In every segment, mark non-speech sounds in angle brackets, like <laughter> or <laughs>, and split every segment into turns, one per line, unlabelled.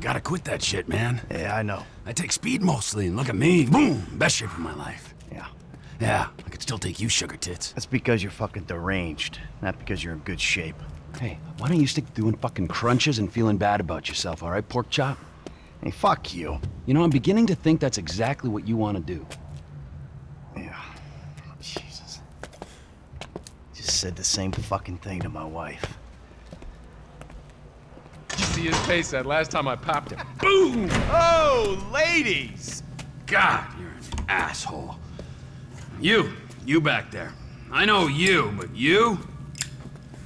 You gotta quit that shit, man.
Yeah, I know.
I take speed mostly, and look at me. Boom! Best shape of my life.
Yeah.
Yeah, I could still take you, sugar tits.
That's because you're fucking deranged, not because you're in good shape.
Hey, why don't you stick to doing fucking crunches and feeling bad about yourself, all right, pork chop?
Hey, fuck you.
You know, I'm beginning to think that's exactly what you want to do.
Yeah. Jesus. Just said the same fucking thing to my wife.
See his face that last time I popped him. <laughs> Boom! Oh, ladies!
God, you're an asshole. You, you back there. I know you, but you?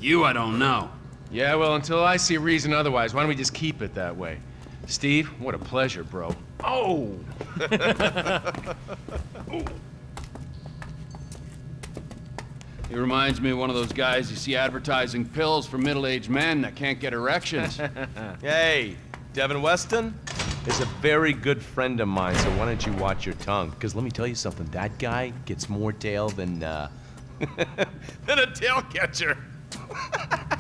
You I don't know.
Yeah, well, until I see reason otherwise, why don't we just keep it that way? Steve, what a pleasure, bro. Oh! <laughs> <laughs>
He reminds me of one of those guys you see advertising pills for middle-aged men that can't get erections. <laughs>
Hey, Devin Weston is a very good friend of mine, so why don't you watch your tongue? Because let me tell you something, that guy gets more tail than, uh, <laughs> than a tail catcher. <laughs>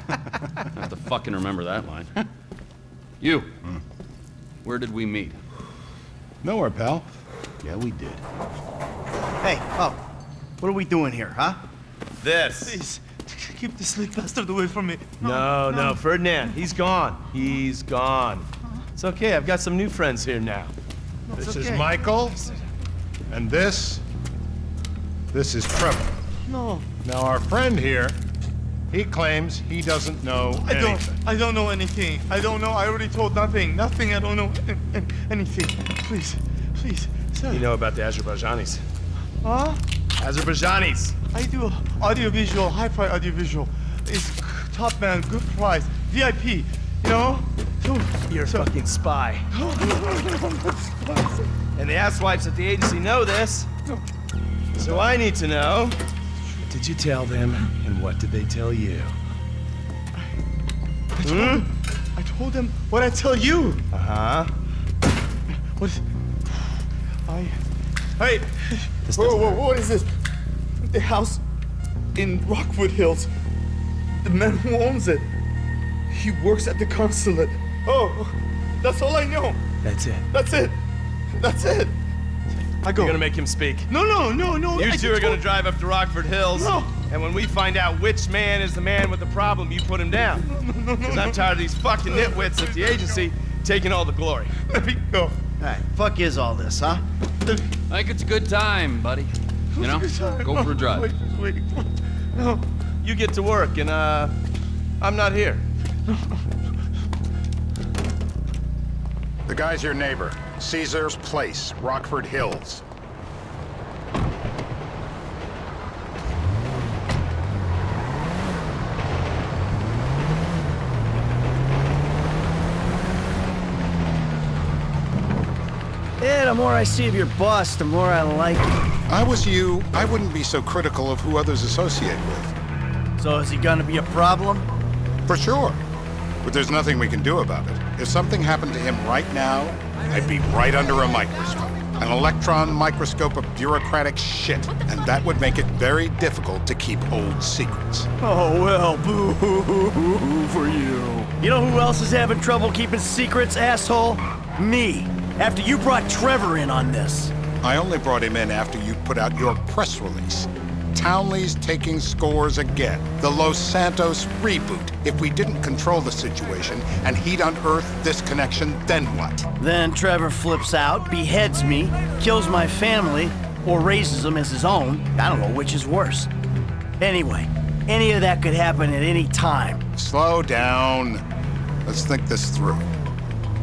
I have to fucking remember that line. you, where did we meet?
Nowhere, pal.
Yeah, we did.
Hey, oh, what are we doing here, huh?
This.
Please, keep this little bastard away from me.
No, no, Ferdinand, he's gone. He's gone. It's okay, I've got some new friends here now.
This
okay.
is Michael. And this. This is Trevor.
No,
Now, our friend here, he claims he doesn't know
I
anything.
don't. I don't know anything. I don't know. I already told nothing. Nothing. I don't know an- an- anything. Please, please, sir.
You know about the Azerbaijanis.
Huh?
Azerbaijanis!
I do audiovisual, hi-fi audiovisual. It's top man, good price, VIP. You know? So,
You're a fucking spy. And the asswipes at the agency know this. So I need to know. What did you tell them, and what did they tell you?
I told, them, I told them what I tell you.
Uh-huh.
What? Is, I. Hey. <laughs> Whoa, whoa, what is this? The house in Rockford Hills. The man who owns it. He works at the consulate. Oh, that's all I know.
That's it.
That's it. That's it. I go.
You're gonna make him speak.
No, no, no, no.
You
I
two are gonna drive up to Rockford Hills.
No.
And when we find out which man is the man with the problem, you put him down. No, no. Because I'm tired of these fucking nitwits at the agency taking all the glory.
Let me go.
Hey, fuck is all this, huh?
I think it's a good time, buddy. You know? Go for a drive.
Wait, wait. No.
You get to work, and uh, I'm not here.
The guy's your neighbor. Caesar's Place, Rockford Hills.
Yeah, the more I see of your boss, the more I like him.
If I was you, I wouldn't be so critical of who others associate with.
So is he gonna be a problem?
For sure. But there's nothing we can do about it. If something happened to him right now, I'd be right under a microscope. An electron microscope of bureaucratic shit. And that would make it very difficult to keep old secrets.
Oh, well, <laughs> boo for you. You know who else is having trouble keeping secrets, asshole? Me. After you brought Trevor in on this.
I only brought him in after you put out your press release. Townley's taking scores again. The Los Santos reboot. If we didn't control the situation and he'd unearthed this connection, then what?
Then Trevor flips out, beheads me, kills my family, or raises them as his own. I don't know which is worse. Anyway, any of that could happen at any time.
Slow down. Let's think this through.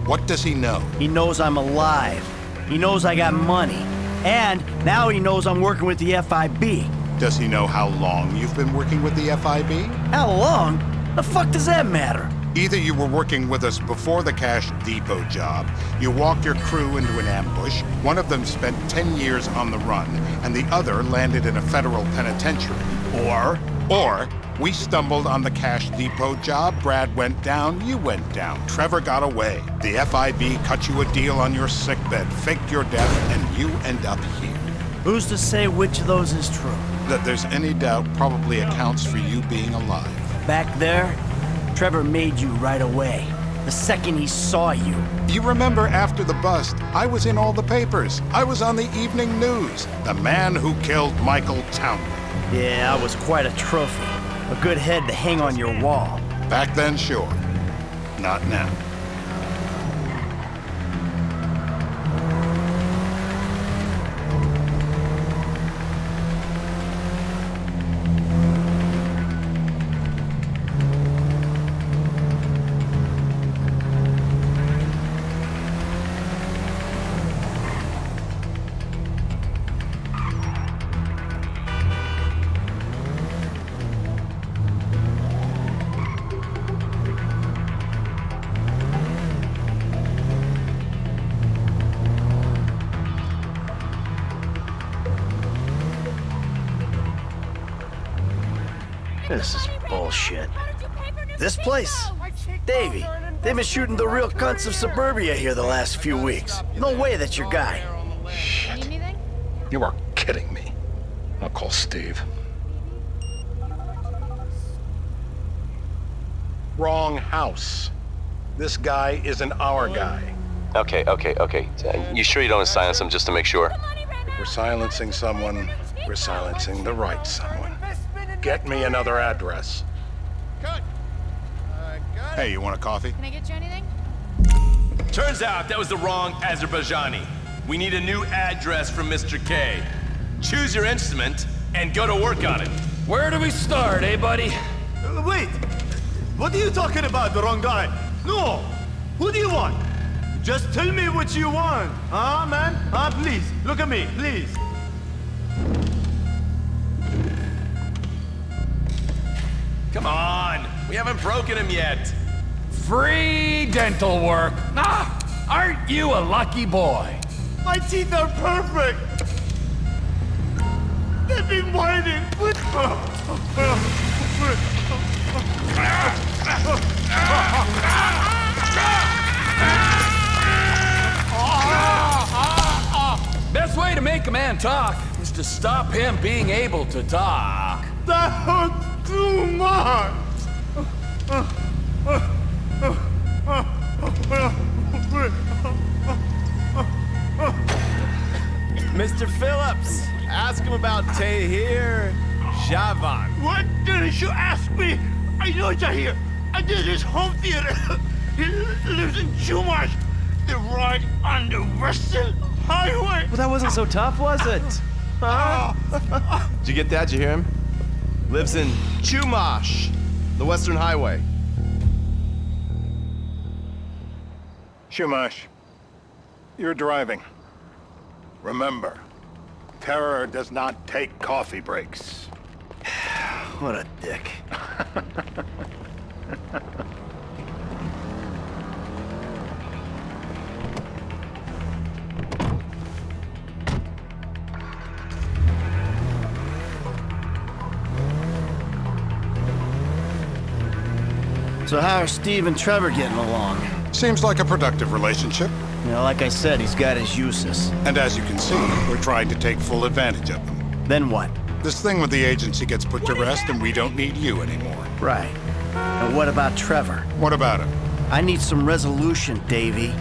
What does he know?
He knows I'm alive. He knows I got money. And now he knows I'm working with the FIB.
Does he know how long you've been working with the FIB?
How long? The fuck does that matter?
Either you were working with us before the Cash Depot job, you walked your crew into an ambush, one of them spent 10 years on the run, and the other landed in a federal penitentiary. Or, or, we stumbled on the Cash Depot job, Brad went down, you went down, Trevor got away. The FIB cut you a deal on your sickbed, faked your death, and you end up here.
Who's to say which of those is true?
That there's any doubt probably accounts for you being alive.
Back there, Trevor made you right away. the second he saw you.
You remember after the bust, I was in all the papers. I was on the evening news. The man who killed Michael Townley.
Yeah, I was quite a trophy. A good head to hang on your wall.
Back then, sure. Not now.
Bullshit. This place? Davey, they've been shooting the real cunts of suburbia here the last few weeks. No way that's your guy.
Need anything?
You are kidding me. I'll call Steve. Wrong house. This guy isn't our guy.
Okay, okay, okay. Uh, You sure you don't want to silence him just to make sure?
If we're silencing someone, we're silencing the right someone. Get me another address.
Hey, you want a coffee?
Can I get you anything?
Turns out that was the wrong Azerbaijani. We need a new address from Mr. K. Choose your instrument and go to work on it.
Where do we start, eh, buddy?
Uh, Wait! What are you talking about, the wrong guy? No! Who do you want? Just tell me what you want. Huh, man? Huh, please. Look at me, please.
Come on, we haven't broken him yet.
Free dental work. Ah, aren't you a lucky boy?
My teeth are perfect! They've been whining with...
Best way to make a man talk is to stop him being able to talk.
That hurts too much!
Mr. Phillips, ask him about Tahir Javan.
What didn't you ask me? I know Tahir. I did his home theater. <laughs> he lives in Chumash. They're right on the Western Highway.
Well, that wasn't so tough, was it? Huh? <laughs> Did you get that? Did you hear him? Lives in Chumash, the Western Highway.
Chumash, you're driving. Remember, terror does not take coffee breaks. <sighs>
What a dick. So how are Steve and Trevor getting along?
Seems like a productive relationship.
You know, like I said, he's got his uses.
And as you can see, we're trying to take full advantage of them.
Then what?
This thing with the agency gets put to rest and we don't need you anymore.
Right. And what about Trevor?
What about him?
I need some resolution, Davy.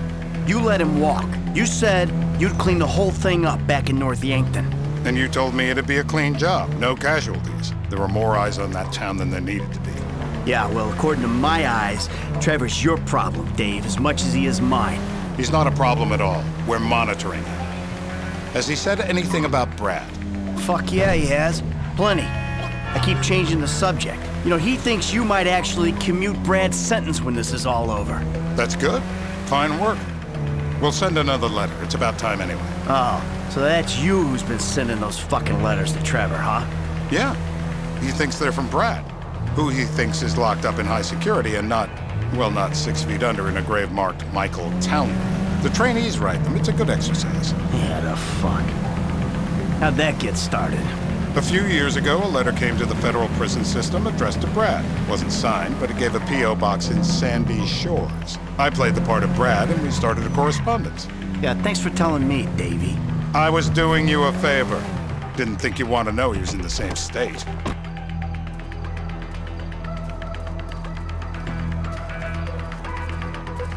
You let him walk. You said you'd clean the whole thing up back in North Yankton.
And you told me it'd be a clean job, no casualties. There were more eyes on that town than there needed to be.
Yeah, well, according to my eyes, Trevor's your problem, Dave, as much as he is mine.
He's not a problem at all. We're monitoring him. Has he said anything about Brad?
Fuck yeah, he has. Plenty. I keep changing the subject. You know, he thinks you might actually commute Brad's sentence when this is all over.
That's good. Fine work. We'll send another letter. It's about time anyway.
Oh, so that's you who's been sending those fucking letters to Trevor, huh?
Yeah. He thinks they're from Brad, who he thinks is locked up in high security and not, well, not six feet under in a grave marked Michael Townley. The trainees write them. It's a good exercise.
Yeah, the fuck. How'd that get started?
A few years ago, a letter came to the federal prison system addressed to Brad. Wasn't signed, but it gave a P.O. box in Sandy Shores. I played the part of Brad, and we started a correspondence.
Yeah, thanks for telling me, Davy.
I was doing you a favor. Didn't think you want to know he was in the same state.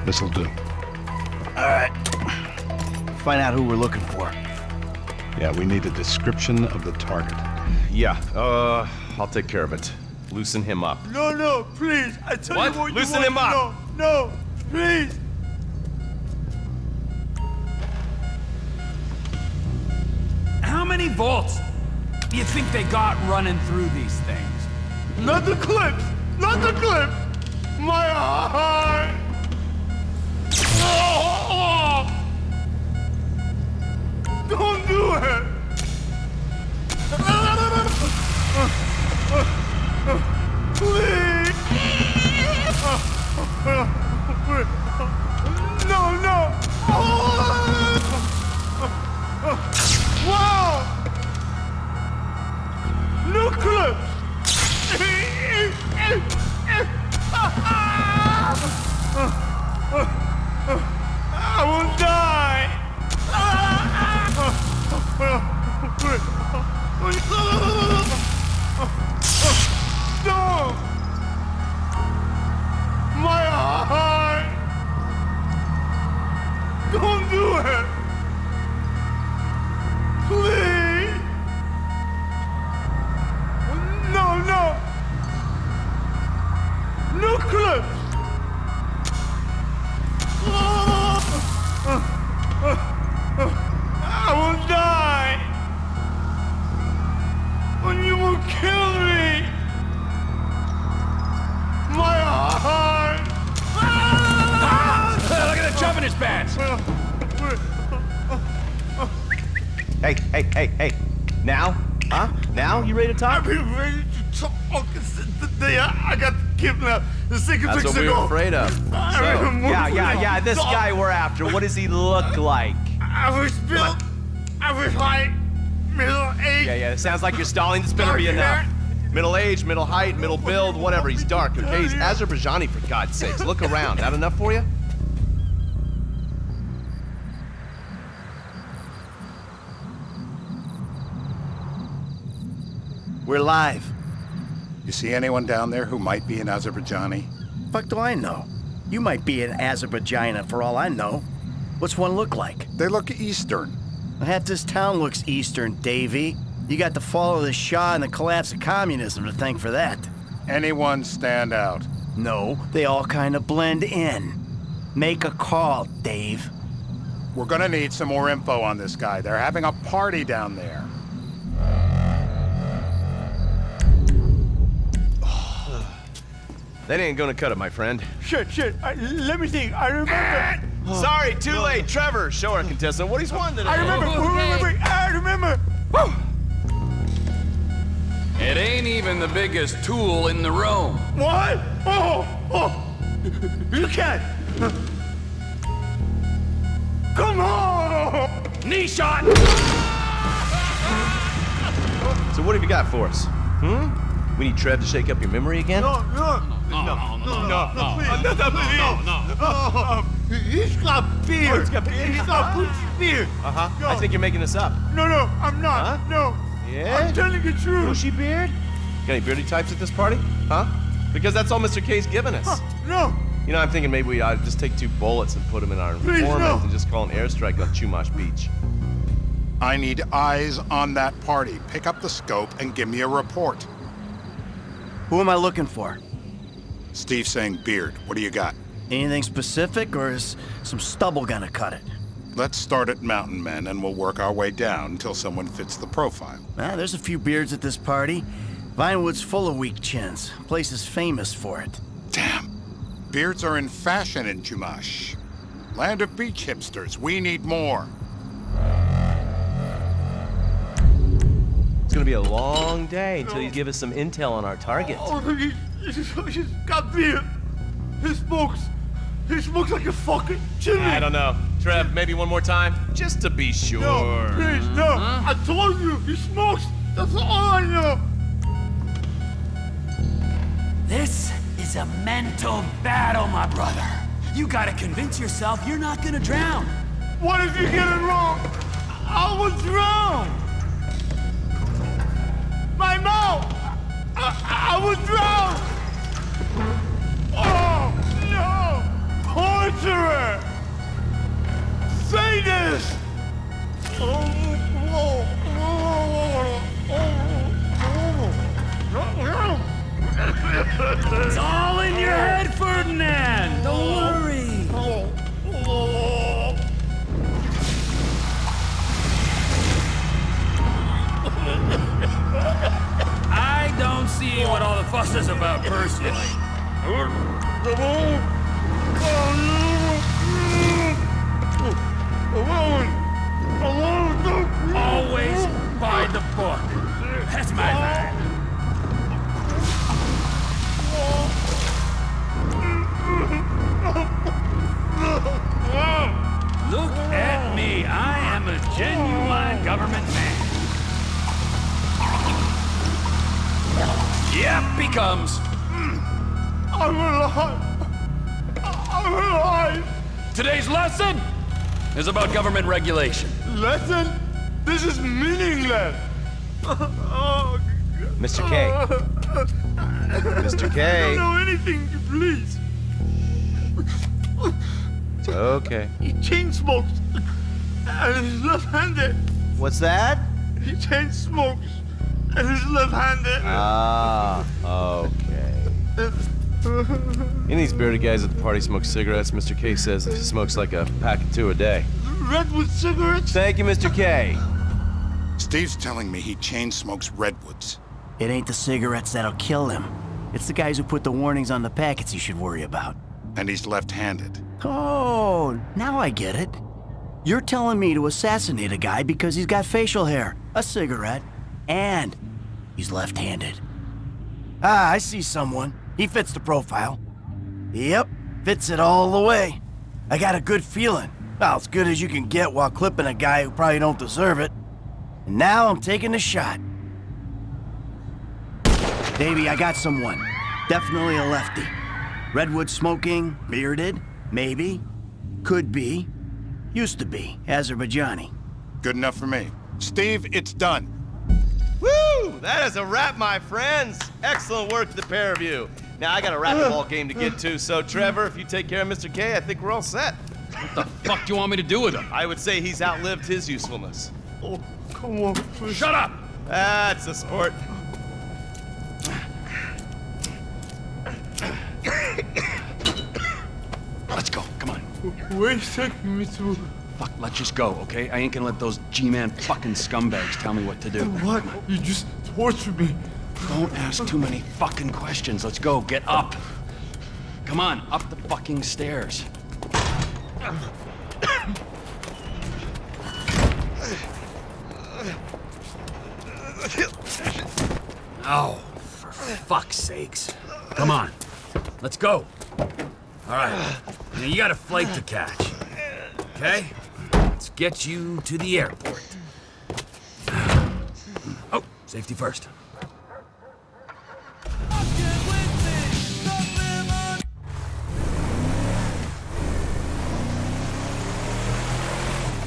This'll do.
All right. Find out who we're looking for.
Yeah, we need a description of the target.
Yeah, uh, I'll take care of it. Loosen him up.
No, no, please. I tell
What?
you what
Loosen
you
him up.
to know. No, please.
How many volts do you think they got running through these things?
Not the clips. Not the clips. My heart. Oh, oh, oh, Don't do it.
Ready to talk?
I've been ready to talk since the day I I got kidnapped. The second
That's
weeks
what we
ago.
were afraid of. <laughs> So,
I
yeah, yeah, yeah. This
Dog.
guy we're after. What does he look <laughs> like?
I was built. I was height, middle age.
Yeah, yeah. It sounds like you're stalling. This better be enough. Middle age, middle height, middle build, whatever. He's dark, okay? He's Azerbaijani, for God's sakes. Look around. That enough for you?
We're live.
You see anyone down there who might be an Azerbaijani?
Fuck do I know? You might be an Azerbaijana for all I know. What's one look like?
They look Eastern.
Half this town looks Eastern, Davy. You got the fall of the Shah and the collapse of communism to thank for that.
Anyone stand out?
No, they all kind of blend in. Make a call, Dave.
We're gonna need some more info on this guy. They're having a party down there.
That ain't gonna cut it, my friend.
Shit, shit. I, let me think. I remember.
Sorry, too late. Trevor, show our contestant what he's won today.
I remember. Wait, wait, wait. I remember.
It ain't even the biggest tool in the room.
What? Oh, oh. You can't. Come on.
Knee shot!
So what have you got for us? Hmm? We need Trev to shake up your memory again?
No, no.
No, no, no, no, no, no,
please. No, no, please.
no, no.
Oh, he's got beer.
Oh, he's got beer.
He's got Gucci beer.
Uh-huh.
No.
I think you're making this up.
No, no, I'm not.
Huh?
No.
Yeah?
I'm telling the truth.
Bushy beard? Got any beardy types at this party? Huh? Because that's all Mr. K's given us.
No.
You know, I'm thinking maybe we ought to just take two bullets and put them in our
Please, no.
and just call an airstrike on Chumash Beach.
I need eyes on that party. Pick up the scope and give me a report.
Who am I looking for?
Steve saying beard. What do you got?
Anything specific, or is some stubble gonna cut it?
Let's start at Mountain Men and we'll work our way down until someone fits the profile.
Ah, there's a few beards at this party. Vinewood's full of weak chins. Place is famous for it.
Damn. Beards are in fashion in Chumash. Land of beach hipsters. We need more.
It's gonna be a long day until you give us some intel on our target.
He, he's, he's got beer. He smokes. He smokes like a fucking chimney.
I don't know. Trev, maybe one more time? Just to be sure.
No, please, no. I told you, he smokes. That's all I know.
This is a mental battle, my brother. You gotta convince yourself you're not gonna drown.
What if you get it wrong? I will drown. My mouth. I, I will drown. Torturer! Sadist!
It's all in your head, Ferdinand! Don't worry! I don't see what all the fuss is about personally. By the book. That's my line. Look at me. I am a genuine government man. Yep, becomes.
I'm alive! I'm alive!
Today's lesson is about government regulation.
Lesson? This is meaningless! <laughs> Oh,
Mr. K. <laughs> Mr.
I
K.
don't know anything, please.
Okay.
He chain smokes and he's left-handed.
What's that?
He chain smokes and he's left-handed.
Ah, okay. <laughs> Any of these bearded guys at the party smoke cigarettes. Mr. K says he smokes like a pack of two a day.
Redwood cigarettes?
Thank you, Mr. K.
Steve's telling me he chain smokes redwoods.
It ain't the cigarettes that'll kill him. It's the guys who put the warnings on the packets you should worry about.
And he's left-handed.
Oh, now I get it. You're telling me to assassinate a guy because he's got facial hair, a cigarette, and he's left-handed. Ah, I see someone. He fits the profile. Yep, fits it all the way. I got a good feeling. Well, as good as you can get while clipping a guy who probably don't deserve it. And now I'm taking the shot. Davey, I got someone. Definitely a lefty. Redwood smoking, bearded, maybe, could be, used to be, Azerbaijani.
Good enough for me. Steve, it's done.
Woo! That is a wrap, my friends. Excellent work to the pair of you. Now I got a racquetball game to get to, so Trevor, if you take care of Mr. K, I think we're all set.
What the fuck do you want me to do with him?
I would say he's outlived his usefulness.
Oh, come on, please.
Shut up!
That's a sport.
Let's go. Come on.
Where's taking me to?
Fuck, let's just go, okay? I ain't gonna let those G-Man fucking scumbags tell me what to do.
What? You just tortured me.
Don't ask too many fucking questions. Let's go. Get up. Come on, up the fucking stairs. Oh, for fuck's sakes. Come on. Let's go. All right. Now you got a flight to catch. Okay? Let's get you to the airport. Oh, safety first.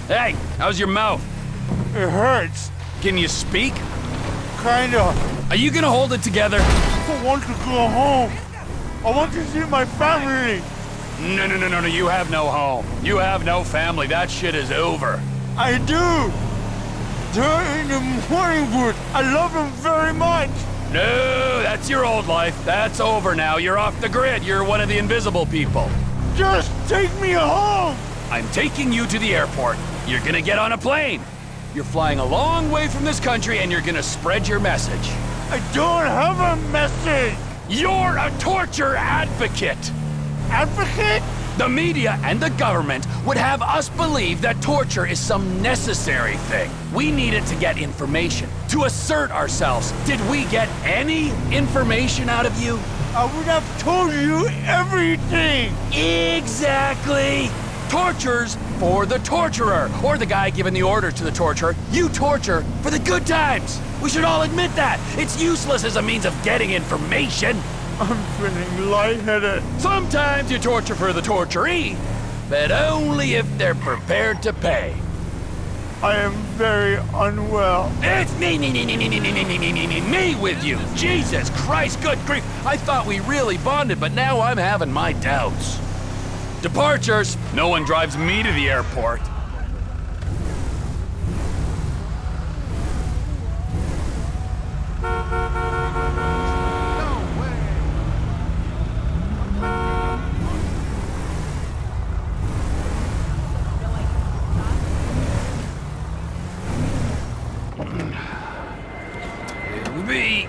Hey, how's your mouth?
It hurts.
Can you speak?
Kinda.
Are you gonna hold it together?
I want to go home. I want to see my family.
No, no, no, no, no. You have no home. You have no family. That shit is over.
I do. They're in the morning wood. I love them very much.
No, that's your old life. That's over now. You're off the grid. You're one of the invisible people.
Just take me home.
I'm taking you to the airport. You're gonna get on a plane. You're flying a long way from this country and you're gonna spread your message.
I don't have a message.
You're a torture advocate.
Advocate?
The media and the government would have us believe that torture is some necessary thing. We need it to get information, to assert ourselves. Did we get any information out of you?
I would have told you everything.
Exactly! Tortures for the torturer, or the guy giving the order to the torturer. You torture for the good times. We should all admit that. It's useless as a means of getting information.
I'm feeling lightheaded.
Sometimes you torture for the torturee, but only if they're prepared to pay.
I am very unwell.
It's me, me, me, me, me, me, me, me, me, me, me, me, me with you. Jesus Christ, good grief. I thought we really bonded, but now I'm having my doubts. Departures! No one drives me to the airport. Here we be.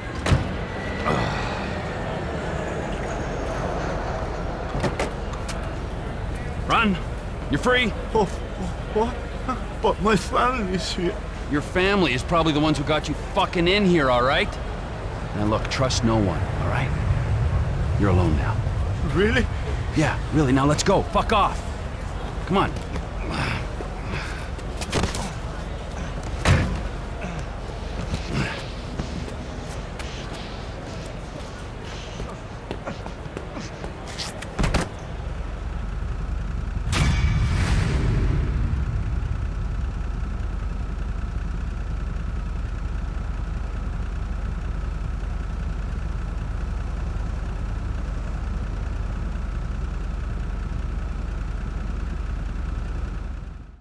Run! You're free!
Oh, oh, what? But my family's here.
Your family is probably the ones who got you fucking in here, alright? Now look, trust no one, alright? You're alone now.
Really?
Yeah, really, now let's go. Fuck off. Come on.